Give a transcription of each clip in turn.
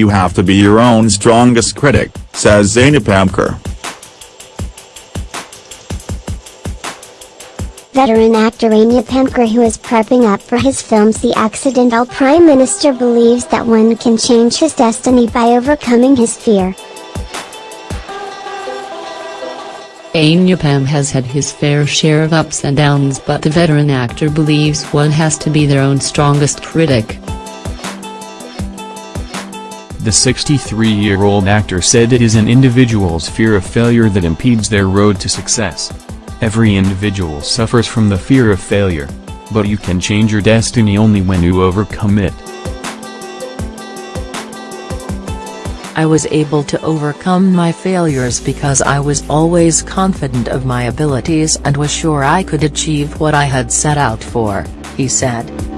You have to be your own strongest critic, says Anupam Kher. Veteran actor Anupam Kher who is prepping up for his films The Accidental Prime Minister believes that one can change his destiny by overcoming his fear. Anupam has had his fair share of ups and downs but the veteran actor believes one has to be their own strongest critic. The 63-year-old actor said it is an individual's fear of failure that impedes their road to success. Every individual suffers from the fear of failure. But you can change your destiny only when you overcome it. I was able to overcome my failures because I was always confident of my abilities and was sure I could achieve what I had set out for, he said.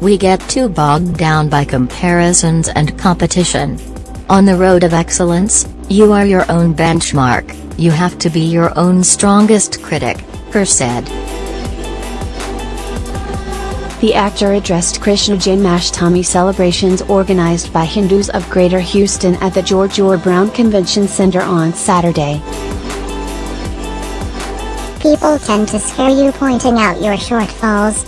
We get too bogged down by comparisons and competition. On the road of excellence, you are your own benchmark, you have to be your own strongest critic, Kher said. The actor addressed Krishna Janmashtami celebrations organized by Hindus of Greater Houston at the George R. Brown Convention Center on Saturday. People tend to scare you pointing out your shortfalls.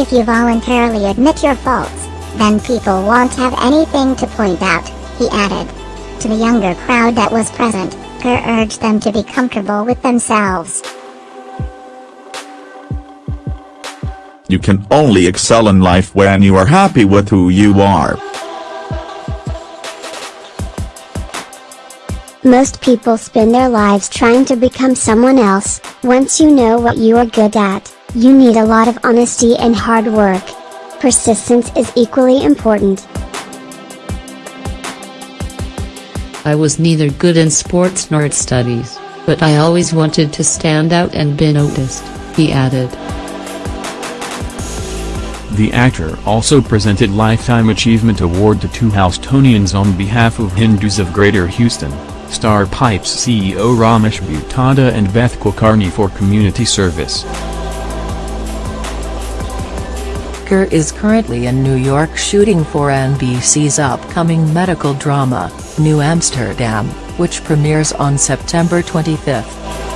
If you voluntarily admit your faults, then people won't have anything to point out, he added. To the younger crowd that was present, Kher urged them to be comfortable with themselves. You can only excel in life when you are happy with who you are. Most people spend their lives trying to become someone else, once you know what you are good at, you need a lot of honesty and hard work. Persistence is equally important. I was neither good in sports nor at studies, but I always wanted to stand out and be noticed, he added. The actor also presented Lifetime Achievement Award to two Houstonians on behalf of Hindus of Greater Houston, Star Pipes CEO Ramesh Bhutada and Beth Kulkarni for community service. Kher is currently in New York shooting for NBC's upcoming medical drama, New Amsterdam, which premieres on September 25.